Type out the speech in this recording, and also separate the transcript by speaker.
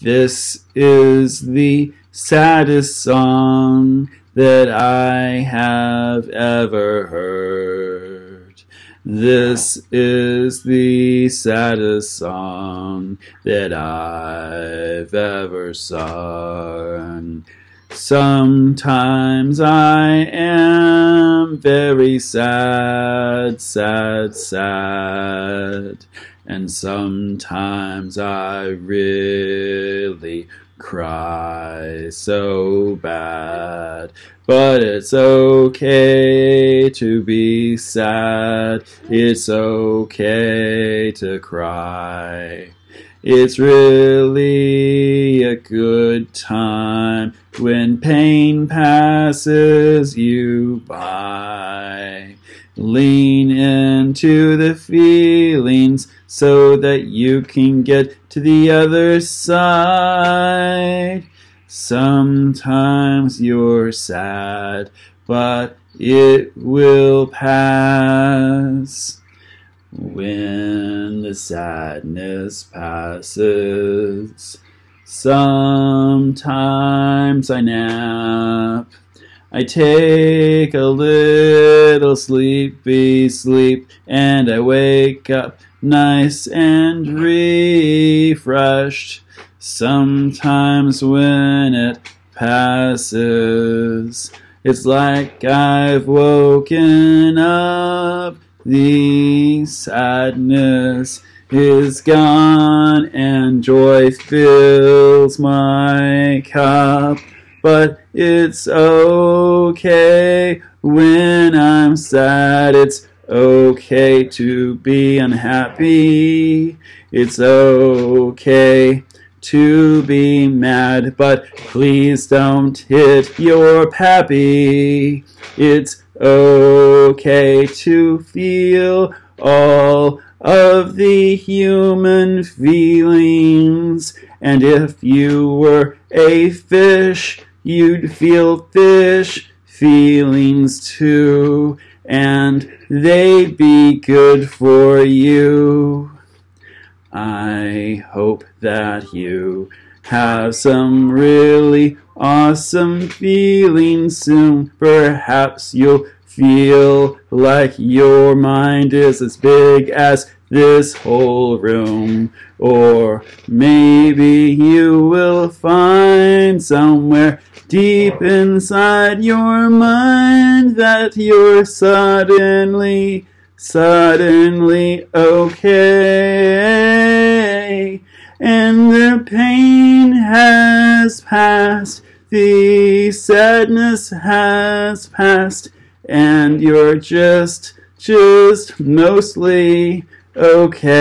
Speaker 1: This is the saddest song that I have ever heard. This is the saddest song that I've ever sung. Sometimes I am very sad, sad, sad. And sometimes I really cry so bad. But it's okay to be sad. It's okay to cry. It's really a good time when pain passes you by. Lean into the feelings so that you can get to the other side. Sometimes you're sad, but it will pass. When the sadness passes, sometimes I nap. I take a little sleepy sleep and I wake up nice and refreshed. Sometimes when it passes, it's like I've woken up the sadness is gone and joy fills my cup. But it's okay when I'm sad. It's okay to be unhappy. It's okay to be mad, but please don't hit your pappy. It's okay to feel all of the human feelings. And if you were a fish, you'd feel fish feelings too, and they'd be good for you. I hope that you have some really awesome feelings soon. Perhaps you'll feel like your mind is as big as this whole room. Or maybe you will find somewhere deep inside your mind that you're suddenly, suddenly okay. And the pain has passed, the sadness has passed, and you're just, just mostly okay.